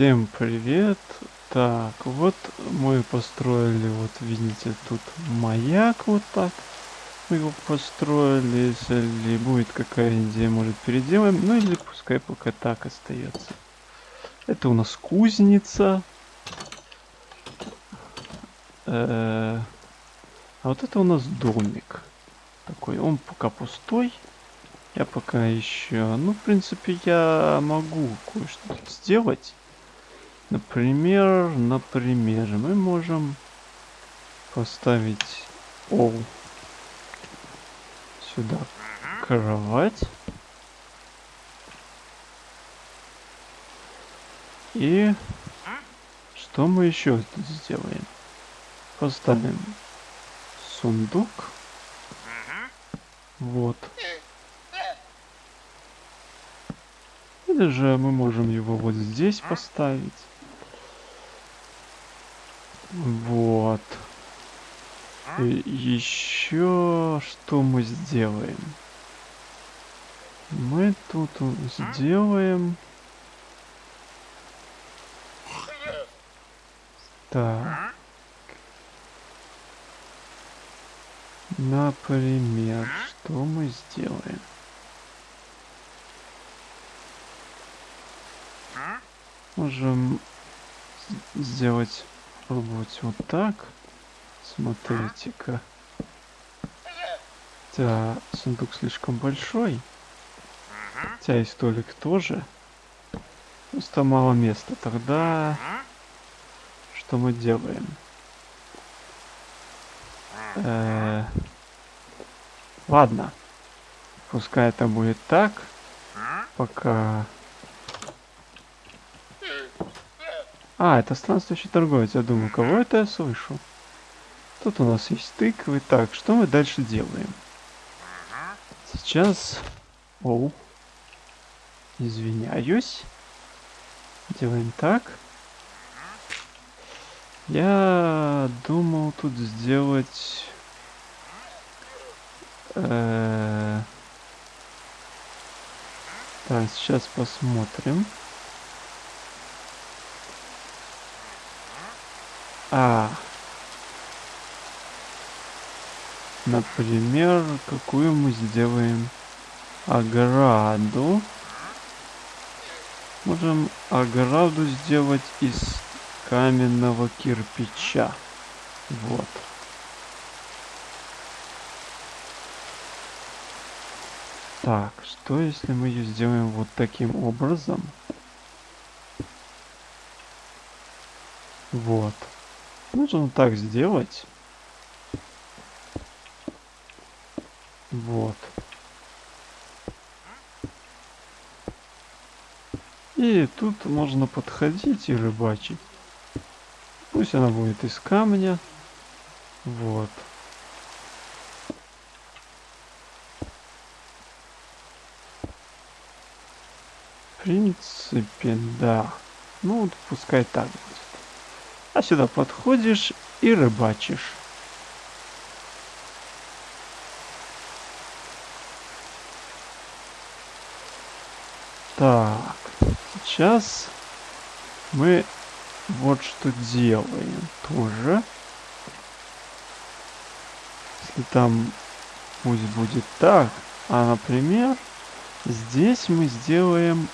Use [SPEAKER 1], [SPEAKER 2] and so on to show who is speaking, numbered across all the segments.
[SPEAKER 1] Всем привет! Так, вот мы построили, вот видите, тут маяк вот так. Мы его построили, если будет какая идея, может переделаем. Ну или пускай пока так остается. Это у нас кузница. Э -э а вот это у нас домик. Такой, он пока пустой. Я пока еще... Ну, в принципе, я могу кое-что сделать. Например, например, мы можем поставить о сюда кровать. И что мы еще сделаем? Поставим сундук. Вот. Или же мы можем его вот здесь поставить. Вот. И еще что мы сделаем? Мы тут сделаем... Так. Например, что мы сделаем? Можем сделать попробовать вот так. Смотрите-ка. Да, сундук слишком большой. Хотя и столик тоже. Просто мало места. Тогда что мы делаем? Э -э ладно. Пускай это будет так. Пока А, это странствующий торговец. Я думаю, кого это я слышу? Тут у нас есть тыквы. Так, что мы дальше делаем? Сейчас... Оу. Извиняюсь. Делаем так. Я думал тут сделать... Э так, сейчас посмотрим. А. Например, какую мы сделаем ограду. Можем ограду сделать из каменного кирпича. Вот. Так, что если мы ее сделаем вот таким образом? Вот. Нужно так сделать. Вот. И тут можно подходить и рыбачить. Пусть она будет из камня. Вот. В принципе, да. Ну, вот пускай так будет. А сюда подходишь и рыбачишь. Так, сейчас мы вот что делаем тоже. Если там пусть будет так, а например, здесь мы сделаем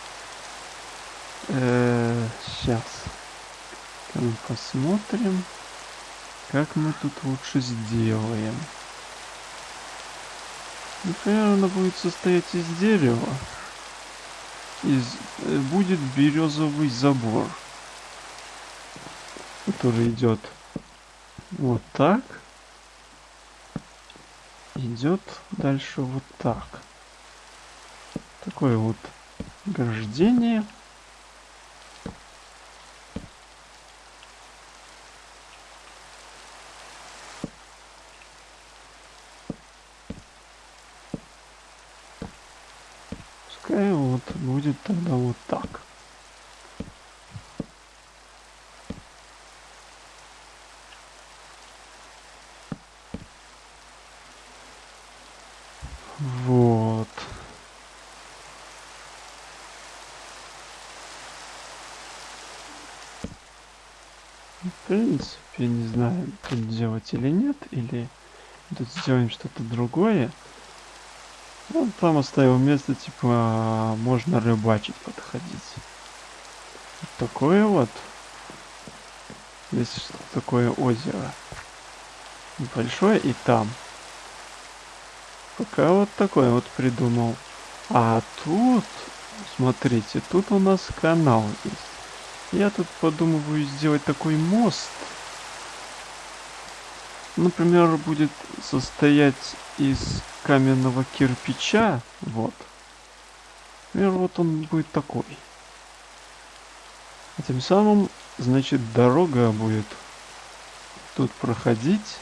[SPEAKER 1] э, сейчас мы посмотрим, как мы тут лучше сделаем. Например, она будет состоять из дерева. Из, э, будет березовый забор, который идет вот так. Идет дальше вот так. Такое вот ограждение. Пускай вот будет тогда вот так. Вот. В принципе, не знаю, тут делать или нет, или тут сделаем что-то другое. Он там оставил место, типа, можно рыбачить подходить. Такое вот. Здесь такое озеро. Большое и там. Пока вот такой вот придумал. А тут, смотрите, тут у нас канал есть. Я тут подумываю сделать такой мост. Например, будет состоять из каменного кирпича. Вот. Например, вот он будет такой. А тем самым, значит, дорога будет тут проходить.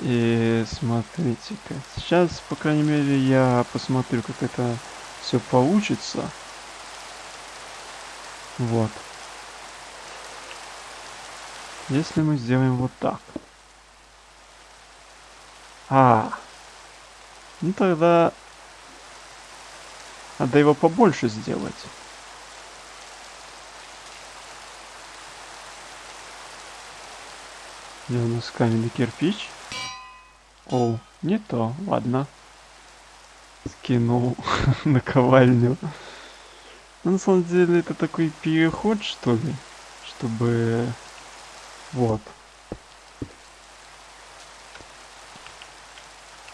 [SPEAKER 1] И смотрите-ка. Сейчас, по крайней мере, я посмотрю, как это все получится. Вот. Если мы сделаем вот так. А. Ну тогда надо его побольше сделать. Где у нас каменный кирпич? О, не то, ладно. Скинул наковальню. Ну, на самом деле это такой переход, что ли, чтобы... Вот.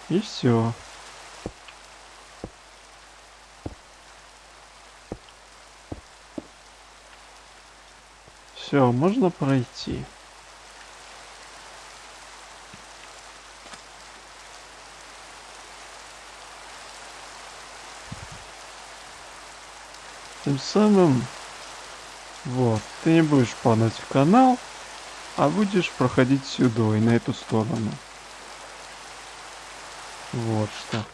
[SPEAKER 1] И все. Все, можно пройти. Тем самым, вот, ты не будешь падать в канал, а будешь проходить сюда и на эту сторону. Вот что.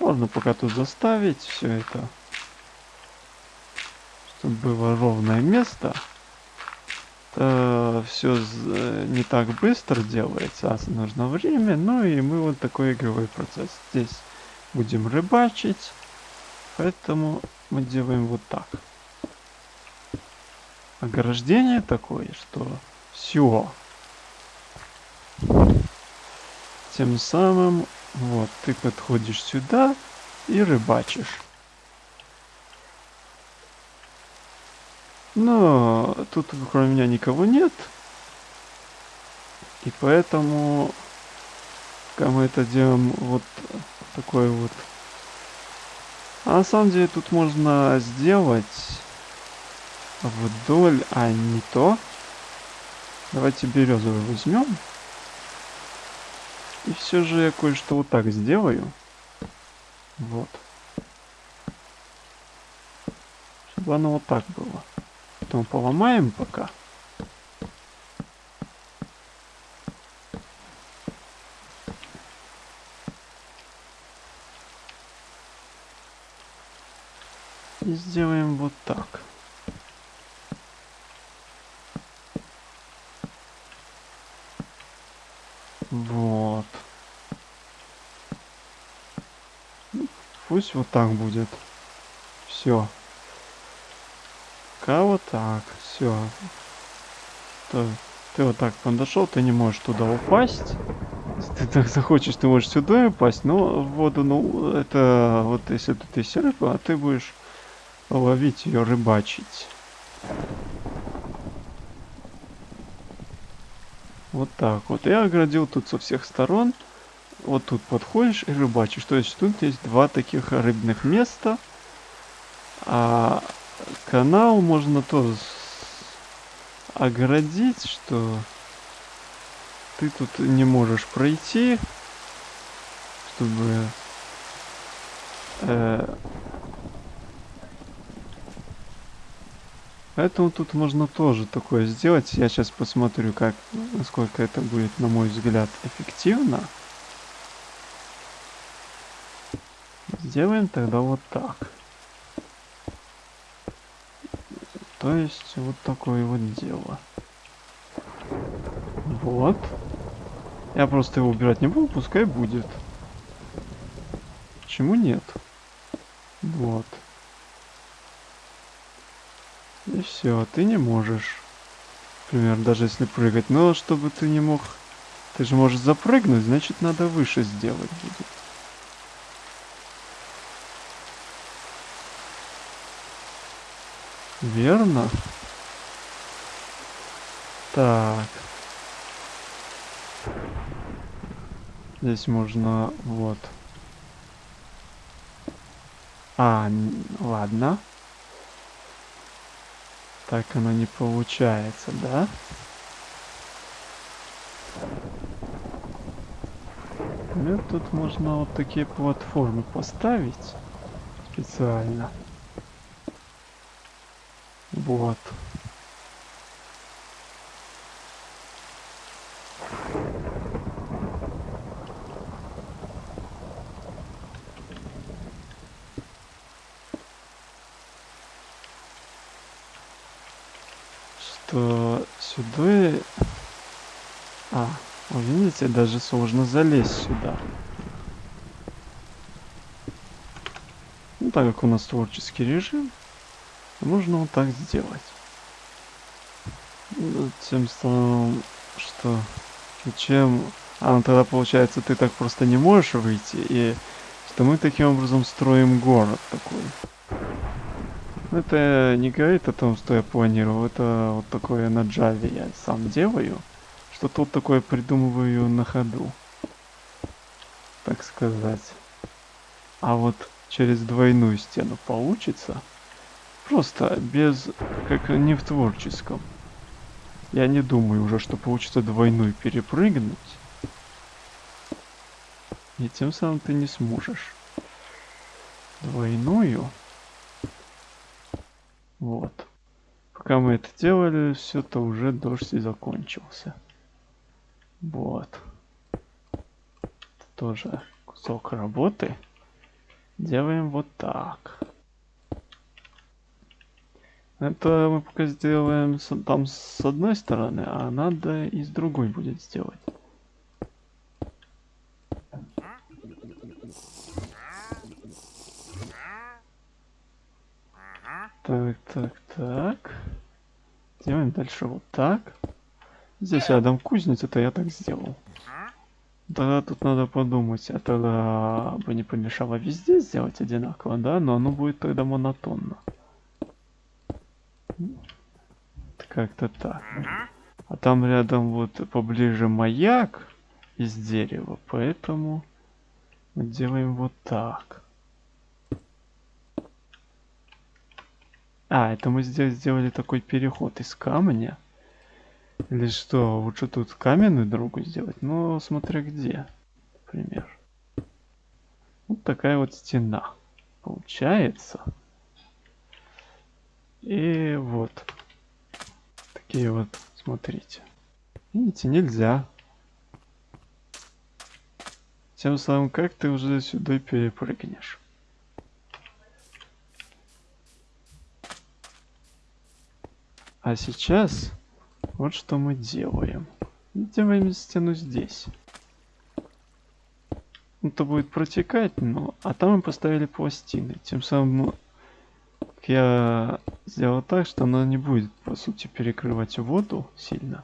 [SPEAKER 1] Можно пока тут заставить все это. Чтобы было ровное место. Это все не так быстро делается, а нужно время. Ну и мы вот такой игровой процесс здесь будем рыбачить. Поэтому мы делаем вот так. Ограждение такое, что все. Тем самым, вот, ты подходишь сюда и рыбачишь. Но тут кроме меня никого нет. И поэтому, когда мы это делаем вот такой вот. А на самом деле тут можно сделать вдоль, а не то. Давайте березовый возьмем. И все же я кое-что вот так сделаю. Вот. Чтобы оно вот так было. Потом поломаем пока. И сделаем вот так. Вот. Пусть вот так будет. Все. Пока вот так. Все. Ты, ты вот так подошел, ты не можешь туда упасть. Если ты так захочешь, ты можешь сюда упасть, но в воду, ну, это вот если тут есть рыба, а ты будешь ловить ее, рыбачить. Вот так вот. Я оградил тут со всех сторон. Вот тут подходишь и рыбачишь. То есть тут есть два таких рыбных места. А канал можно тоже оградить, что ты тут не можешь пройти, чтобы э, Поэтому тут можно тоже такое сделать. Я сейчас посмотрю, как, насколько это будет, на мой взгляд, эффективно. Сделаем тогда вот так. То есть вот такое вот дело. Вот. Я просто его убирать не буду, пускай будет. Почему нет? Вот. И все, ты не можешь. Например, даже если прыгать. Но чтобы ты не мог... Ты же можешь запрыгнуть, значит надо выше сделать будет. Верно? Так. Здесь можно... Вот. А, ладно. Так оно не получается, да? Ну, тут можно вот такие платформы поставить специально. Вот. Что сюда... А, видите, даже сложно залезть сюда. Ну, так как у нас творческий режим, можно вот так сделать. Ну, тем самым, что чем... А, ну тогда получается ты так просто не можешь выйти, и что мы таким образом строим город такой. Это не говорит о том, что я планировал, это вот такое на Java я сам делаю. Что тут такое придумываю на ходу. Так сказать. А вот через двойную стену получится. Просто без, как не в творческом. Я не думаю уже, что получится двойную перепрыгнуть. И тем самым ты не сможешь. Двойную. Вот. Пока мы это делали, все то уже дождь и закончился. Вот. Тоже кусок работы. Делаем вот так. Это мы пока сделаем с, там с одной стороны, а надо и с другой будет сделать. Так, так, так. Делаем дальше вот так. Здесь рядом кузница, то я так сделал. Тогда тут надо подумать, а тогда бы не помешало везде сделать одинаково, да? Но оно будет тогда монотонно. Как-то так. А там рядом вот поближе маяк из дерева, поэтому мы делаем вот так. А, это мы здесь сделали такой переход из камня. Или что, лучше тут каменную дорогу сделать? Ну, смотря где, например. Вот такая вот стена получается. И вот. Такие вот, смотрите. Видите, нельзя. Тем самым, как ты уже сюда перепрыгнешь? А сейчас вот что мы делаем. Делаем стену здесь. Это будет протекать, но... А там мы поставили пластины. Тем самым я сделал так, что она не будет, по сути, перекрывать воду сильно.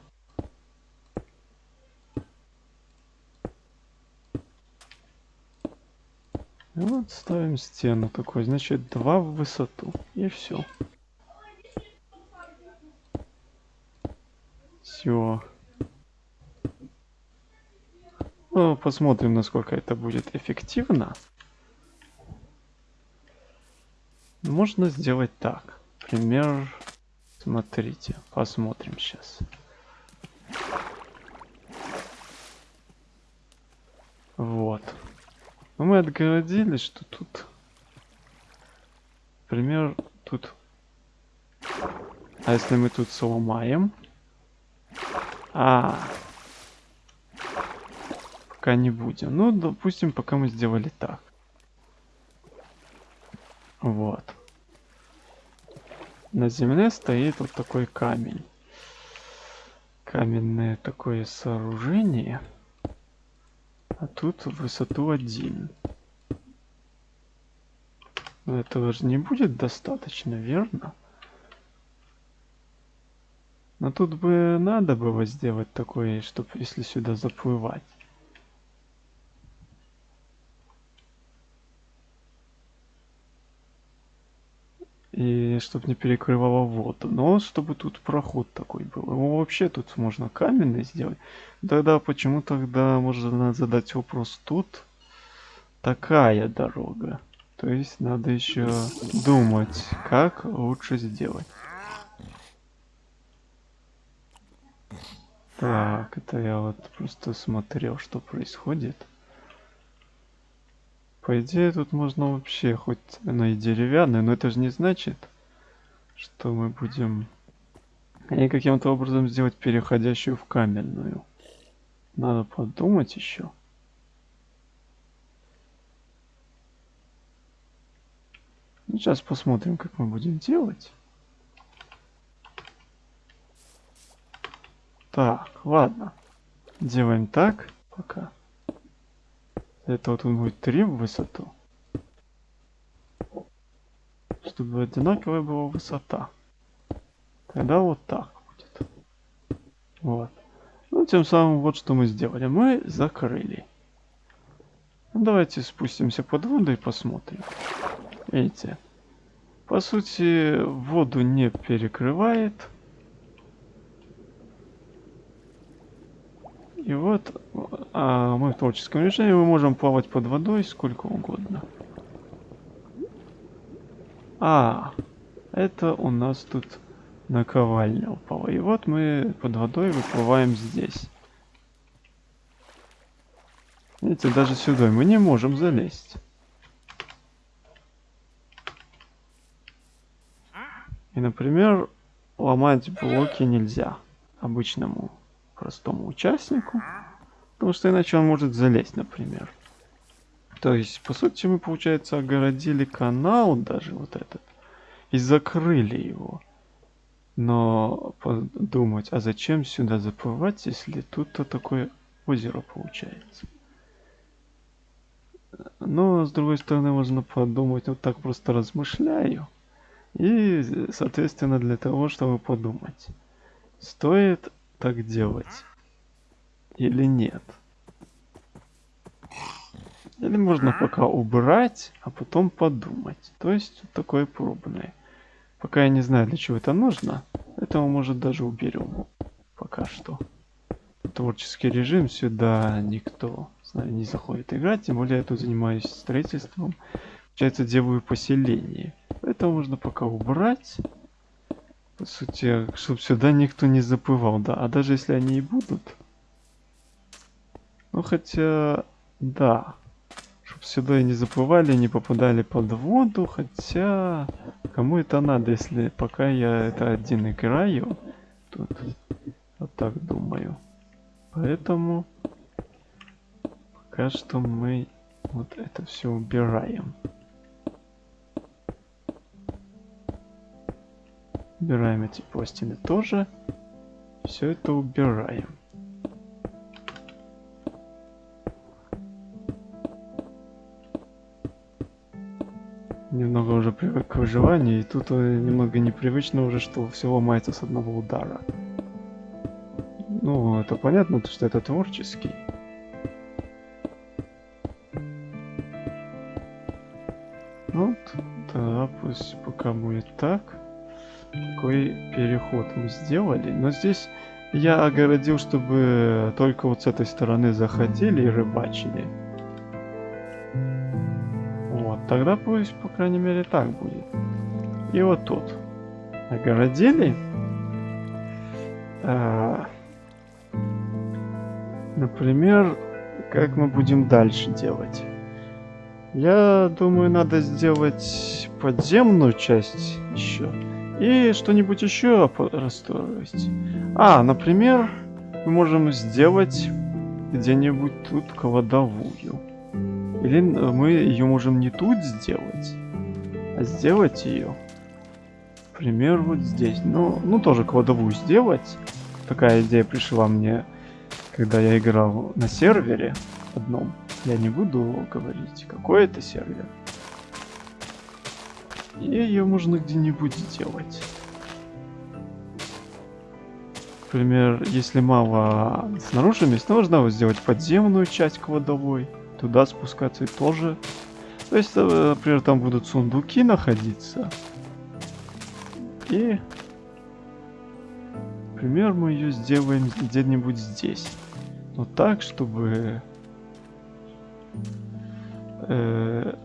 [SPEAKER 1] Вот ставим стену такой, значит, два в высоту. И все. Все. Ну, посмотрим, насколько это будет эффективно. Можно сделать так. Пример. Смотрите, посмотрим сейчас. Вот. Но мы отгородили, что тут... Пример, тут... А если мы тут сломаем? А, пока не будем. Ну, допустим, пока мы сделали так. Вот. На земле стоит вот такой камень. Каменное такое сооружение. А тут высоту один. Но этого же не будет достаточно, верно? Но тут бы надо было сделать такое, чтобы если сюда заплывать. И чтобы не перекрывало воду. Но чтобы тут проход такой был. Его вообще тут можно каменный сделать. Тогда почему тогда можно задать вопрос тут такая дорога? То есть надо еще думать, как лучше сделать. Так, это я вот просто смотрел, что происходит. По идее, тут можно вообще хоть она и деревянная, но это же не значит, что мы будем и каким-то образом сделать переходящую в каменную. Надо подумать еще. Ну, сейчас посмотрим, как мы будем делать. Так, ладно. Делаем так пока. Это вот он будет 3 в высоту. Чтобы одинаковая была высота. Тогда вот так будет. Вот. Ну, тем самым вот что мы сделали. Мы закрыли. Ну, давайте спустимся под воду и посмотрим. Видите? По сути, воду не перекрывает. И вот а мы в творческом режиме мы можем плавать под водой сколько угодно. А, это у нас тут наковальня упала. И вот мы под водой выплываем здесь. Видите, даже сюда мы не можем залезть. И, например, ломать блоки нельзя обычному простому участнику, потому что иначе он может залезть, например. То есть, по сути, мы, получается, огородили канал даже вот этот и закрыли его. Но подумать, а зачем сюда заплывать, если тут-то такое озеро получается? Но, с другой стороны, можно подумать, вот так просто размышляю. И, соответственно, для того, чтобы подумать, стоит так делать или нет. Или можно пока убрать, а потом подумать. То есть такое пробное. Пока я не знаю, для чего это нужно, этого может даже уберем. Пока что. Творческий режим сюда никто с нами не заходит играть, тем более я тут занимаюсь строительством. Получается, делаю поселение. Это можно пока убрать. По сути, чтобы сюда никто не заплывал, да. А даже если они и будут. Ну хотя, да. Чтобы сюда и не заплывали, не попадали под воду. Хотя, кому это надо, если пока я это один играю. Тут, вот так думаю. Поэтому, пока что мы вот это все убираем. Убираем эти пластины тоже. Все это убираем. Немного уже привык к выживанию, и тут э, немного непривычно уже, что все ломается с одного удара. Ну, это понятно, что это творческий. Вот, да, пусть пока будет так такой переход мы сделали. Но здесь я огородил, чтобы только вот с этой стороны заходили и рыбачили. Вот, тогда пусть, по крайней мере, так будет. И вот тут. Огородили. А, например, как мы будем дальше делать? Я думаю, надо сделать подземную часть еще. И что-нибудь еще расстроить. А, например, мы можем сделать где-нибудь тут кладовую. Или мы ее можем не тут сделать, а сделать ее, например, вот здесь. Ну, ну тоже кладовую сделать. Такая идея пришла мне, когда я играл на сервере одном. Я не буду говорить, какой это сервер. Ее можно где-нибудь сделать. Например, если мало снаружи места, можно вот сделать подземную часть кладовой. Туда спускаться и тоже. То есть, э, например, там будут сундуки находиться. И, например, мы ее сделаем где-нибудь здесь. Но так, чтобы... Э,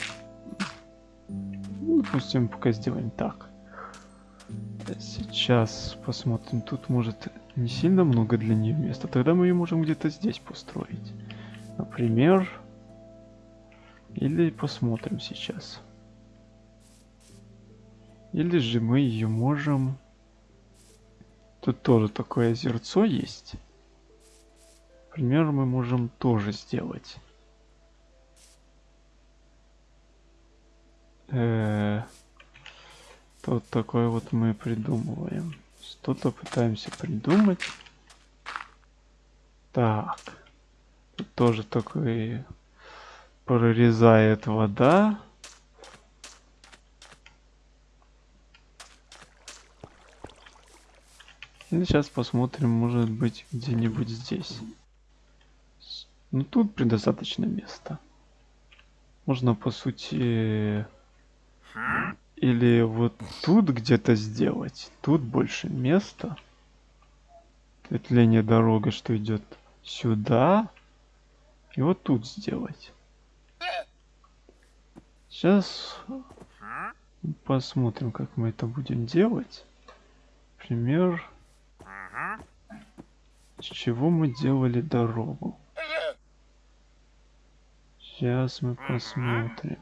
[SPEAKER 1] допустим, пока сделаем так. Сейчас посмотрим. Тут может не сильно много для нее места. Тогда мы ее можем где-то здесь построить. Например... Или посмотрим сейчас. Или же мы ее можем... Тут тоже такое озерцо есть. Например, мы можем тоже сделать. Э Тут такое вот мы придумываем. Что-то пытаемся придумать. Так. Тут тоже такой прорезает вода. И сейчас посмотрим, может быть, где-нибудь здесь. Ну, тут предостаточно места. Можно, по сути, или вот тут где-то сделать. Тут больше места. Ответвление дорога, что идет сюда. И вот тут сделать. Сейчас посмотрим, как мы это будем делать. Пример. С чего мы делали дорогу. Сейчас мы посмотрим.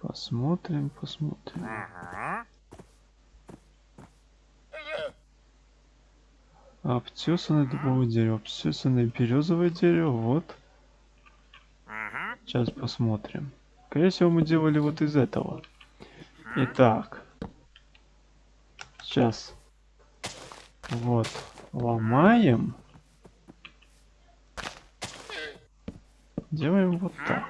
[SPEAKER 1] Посмотрим, посмотрим. Обтесанное дубовое дерево, обтесанное березовое дерево, вот. Сейчас посмотрим. Скорее всего, мы делали вот из этого. Итак. Сейчас. Вот. Ломаем. Делаем вот так.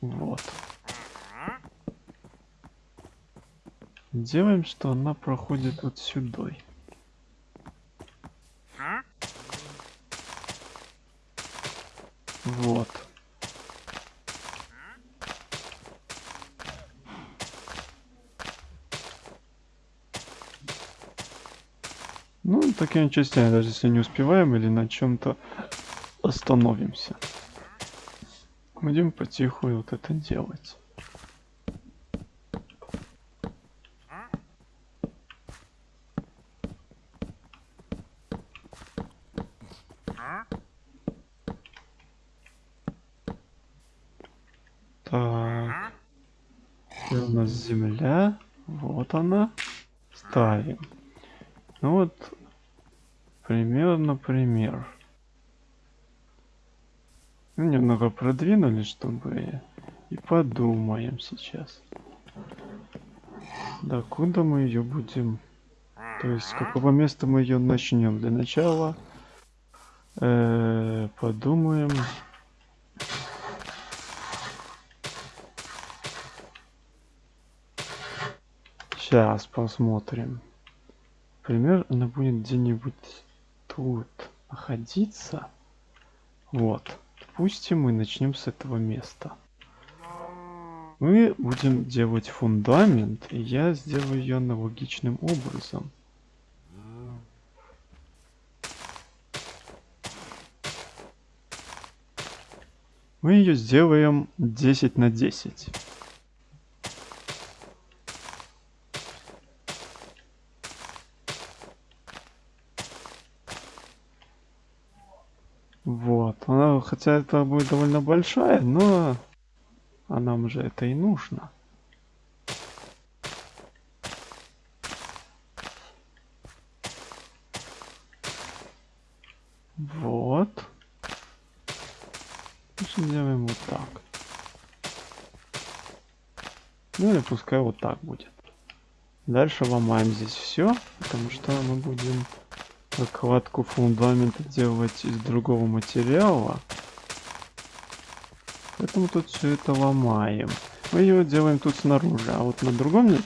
[SPEAKER 1] Вот. Делаем, что она проходит вот сюда. Вот. Ну, такими частями, даже если не успеваем или на чем-то остановимся. Будем потиху вот это делать. Земля. Вот она. Ставим. Ну вот, примерно пример. Ну, немного продвинули, чтобы... И подумаем сейчас. Да, куда мы ее будем... То есть, с какого места мы ее начнем? Для начала... Э -э, подумаем... Сейчас посмотрим. Пример, она будет где-нибудь тут находиться. Вот. Допустим, мы начнем с этого места. Мы будем делать фундамент, и я сделаю ее аналогичным образом. Мы ее сделаем 10 на 10. Вот. Она, хотя это будет довольно большая, но а нам же это и нужно. Вот. Сделаем вот так. Ну или пускай вот так будет. Дальше ломаем здесь все, потому что мы будем Кладку фундамента делать из другого материала. Поэтому тут все это ломаем. Мы его делаем тут снаружи. А вот на другом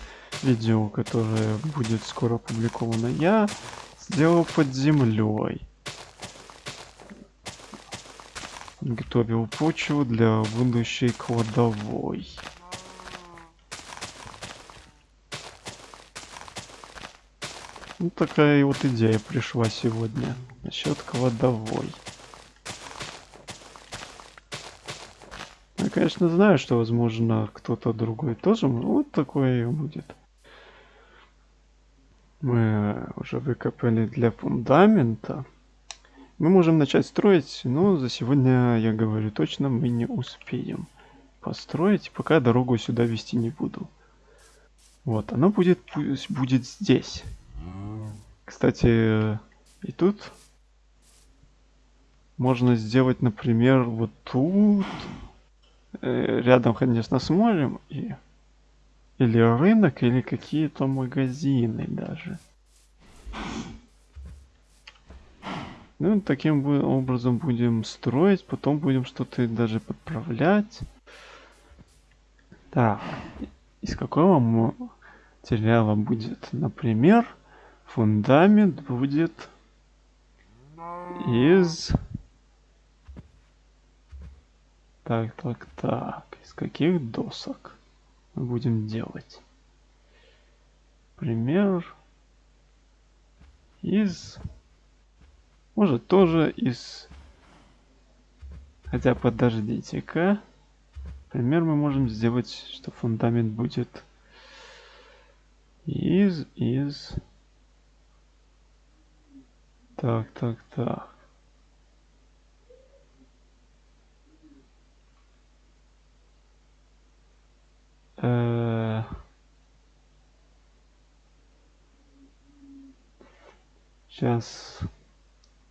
[SPEAKER 1] видео, которое будет скоро опубликовано, я сделал под землей. Готовил почву для будущей кладовой. Ну, такая вот идея пришла сегодня насчет кладовой. Я, конечно, знаю, что, возможно, кто-то другой тоже вот такое будет. Мы уже выкопали для фундамента. Мы можем начать строить, но за сегодня, я говорю точно, мы не успеем построить, пока дорогу сюда вести не буду. Вот, она будет, будет здесь. Кстати, и тут можно сделать, например, вот тут, э, рядом, конечно, с морем, и, или рынок, или какие-то магазины даже. Ну, таким образом будем строить, потом будем что-то даже подправлять. Так, из какого материала будет, например, Фундамент будет из... Так, так, так. Из каких досок мы будем делать? Пример из... Может тоже из... Хотя подождите-ка. Пример мы можем сделать, что фундамент будет из... из... Так, так, так. Э Сейчас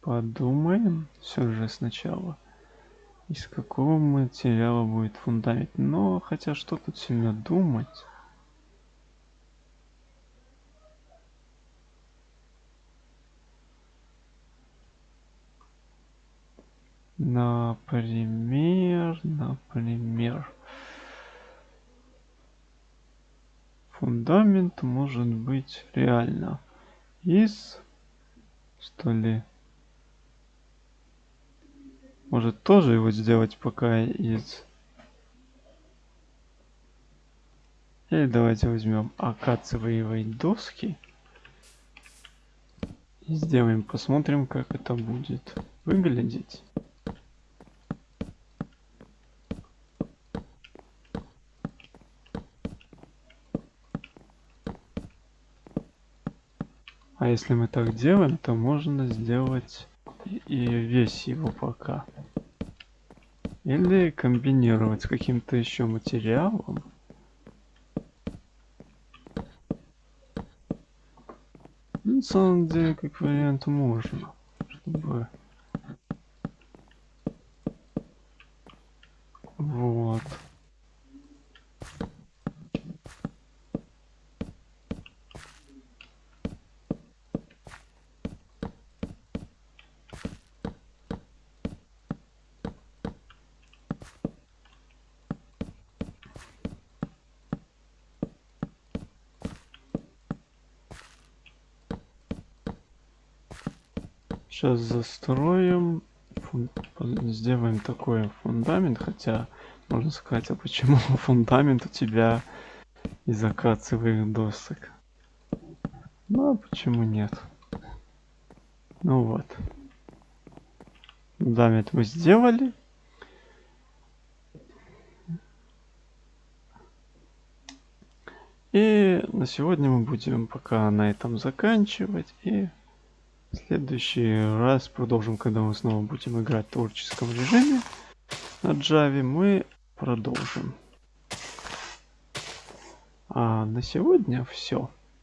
[SPEAKER 1] подумаем все же сначала. Из какого материала будет фундамент. Но хотя что тут сильно думать. Например, например, фундамент может быть реально. Из, что ли, может тоже его сделать пока из? Или давайте возьмем акациевые доски и сделаем посмотрим как это будет выглядеть А если мы так делаем, то можно сделать и весь его пока. Или комбинировать с каким-то еще материалом. Ну, на самом деле, как вариант, можно. Чтобы... Вот. Сейчас застроим, сделаем такой фундамент, хотя можно сказать, а почему фундамент у тебя из акациевых досок? Ну, а почему нет? Ну вот. Фундамент мы сделали. И на сегодня мы будем пока на этом заканчивать и следующий раз продолжим, когда мы снова будем играть в творческом режиме на Java, мы продолжим. А на сегодня все.